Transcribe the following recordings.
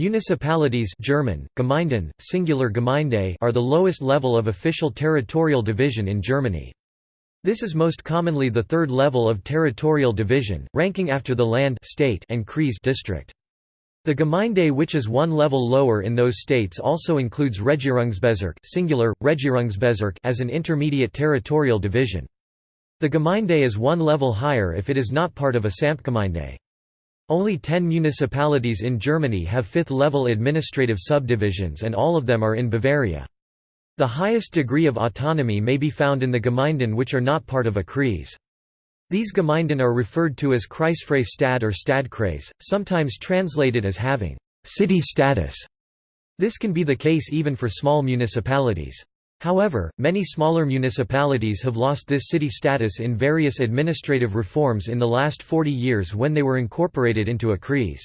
Municipalities German, Gemeinden, singular Gemeinde are the lowest level of official territorial division in Germany. This is most commonly the third level of territorial division, ranking after the land state and Kreis district. The Gemeinde which is one level lower in those states also includes Regierungsbezirke singular, Regierungsbezirk as an intermediate territorial division. The Gemeinde is one level higher if it is not part of a Samtgemeinde. Only 10 municipalities in Germany have fifth-level administrative subdivisions and all of them are in Bavaria. The highest degree of autonomy may be found in the Gemeinden which are not part of a Kreis. These Gemeinden are referred to as Kreisfreie Stadt or Stadtkreis, sometimes translated as having «city status». This can be the case even for small municipalities. However, many smaller municipalities have lost this city status in various administrative reforms in the last 40 years when they were incorporated into a Kreis.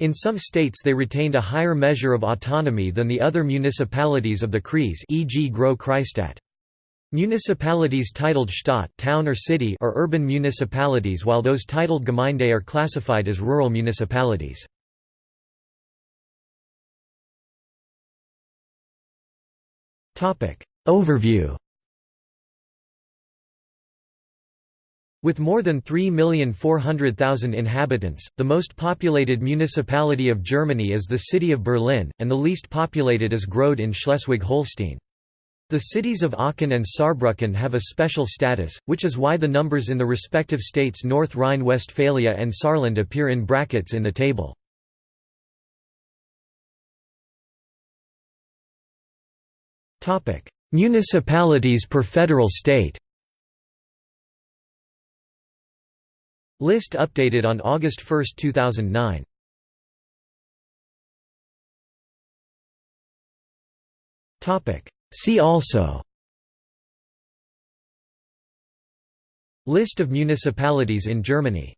In some states they retained a higher measure of autonomy than the other municipalities of the Kreis e.g. Groß Kreisstadt. Municipalities titled Stadt town or city are urban municipalities while those titled Gemeinde are classified as rural municipalities. Overview With more than 3,400,000 inhabitants, the most populated municipality of Germany is the city of Berlin, and the least populated is Gröde in Schleswig-Holstein. The cities of Aachen and Saarbrücken have a special status, which is why the numbers in the respective states North Rhine-Westphalia and Saarland appear in brackets in the table. Municipalities per federal state List updated on August 1, 2009. See also List of municipalities in Germany